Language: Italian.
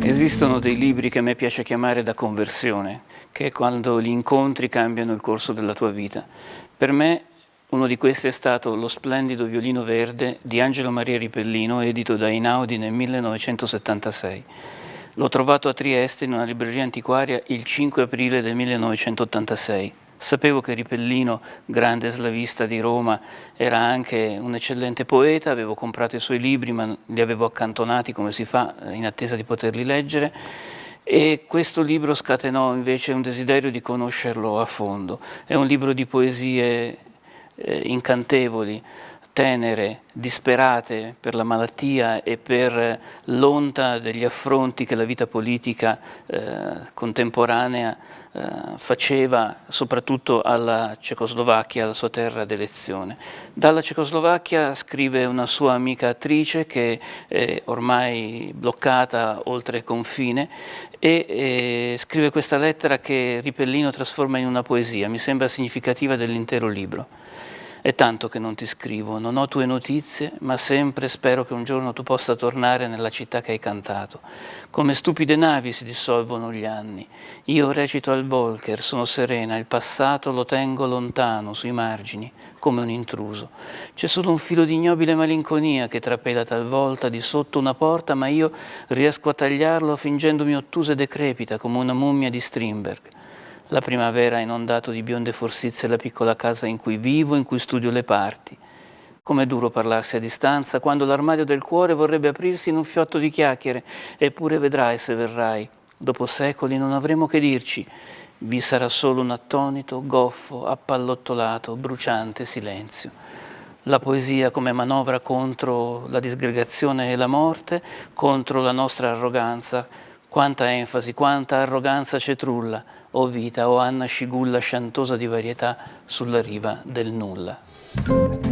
Esistono dei libri che a me piace chiamare da conversione, che è quando gli incontri cambiano il corso della tua vita. Per me uno di questi è stato Lo splendido violino verde di Angelo Maria Ripellino, edito da Inaudi nel 1976. L'ho trovato a Trieste in una libreria antiquaria il 5 aprile del 1986. Sapevo che Ripellino, grande slavista di Roma, era anche un eccellente poeta, avevo comprato i suoi libri ma li avevo accantonati come si fa in attesa di poterli leggere e questo libro scatenò invece un desiderio di conoscerlo a fondo. È un libro di poesie eh, incantevoli, tenere, disperate per la malattia e per l'onta degli affronti che la vita politica eh, contemporanea eh, faceva soprattutto alla Cecoslovacchia, la sua terra d'elezione. Dalla Cecoslovacchia scrive una sua amica attrice che è ormai bloccata oltre confine e, e scrive questa lettera che Ripellino trasforma in una poesia, mi sembra significativa dell'intero libro. È tanto che non ti scrivo, non ho tue notizie, ma sempre spero che un giorno tu possa tornare nella città che hai cantato. Come stupide navi si dissolvono gli anni. Io recito al Volker, sono serena, il passato lo tengo lontano, sui margini, come un intruso. C'è solo un filo di ignobile malinconia che trapela talvolta di sotto una porta, ma io riesco a tagliarlo fingendomi ottusa e decrepita come una mummia di Strindberg. La primavera ha inondato di bionde forsizie la piccola casa in cui vivo, in cui studio le parti. Com'è duro parlarsi a distanza quando l'armadio del cuore vorrebbe aprirsi in un fiotto di chiacchiere, eppure vedrai se verrai. Dopo secoli non avremo che dirci. Vi sarà solo un attonito, goffo, appallottolato, bruciante silenzio. La poesia come manovra contro la disgregazione e la morte, contro la nostra arroganza. Quanta enfasi, quanta arroganza cetrulla o vita o Anna Scigulla sciantosa di varietà sulla riva del nulla.